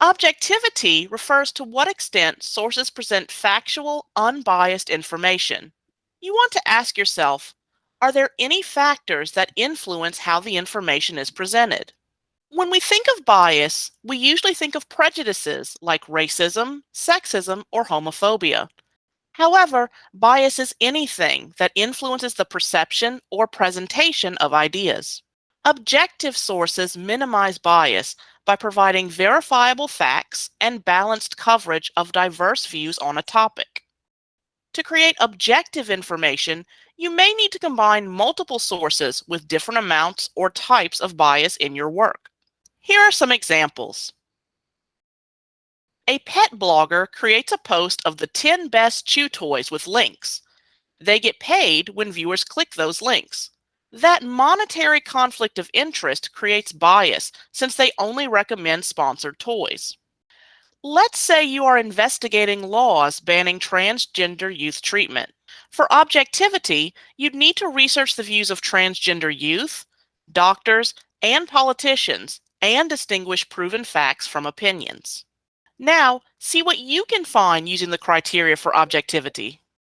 Objectivity refers to what extent sources present factual, unbiased information. You want to ask yourself, are there any factors that influence how the information is presented? When we think of bias, we usually think of prejudices like racism, sexism, or homophobia. However, bias is anything that influences the perception or presentation of ideas. Objective sources minimize bias by providing verifiable facts and balanced coverage of diverse views on a topic. To create objective information, you may need to combine multiple sources with different amounts or types of bias in your work. Here are some examples. A pet blogger creates a post of the 10 best chew toys with links. They get paid when viewers click those links. That monetary conflict of interest creates bias since they only recommend sponsored toys. Let's say you are investigating laws banning transgender youth treatment. For objectivity, you'd need to research the views of transgender youth, doctors, and politicians, and distinguish proven facts from opinions. Now, see what you can find using the criteria for objectivity.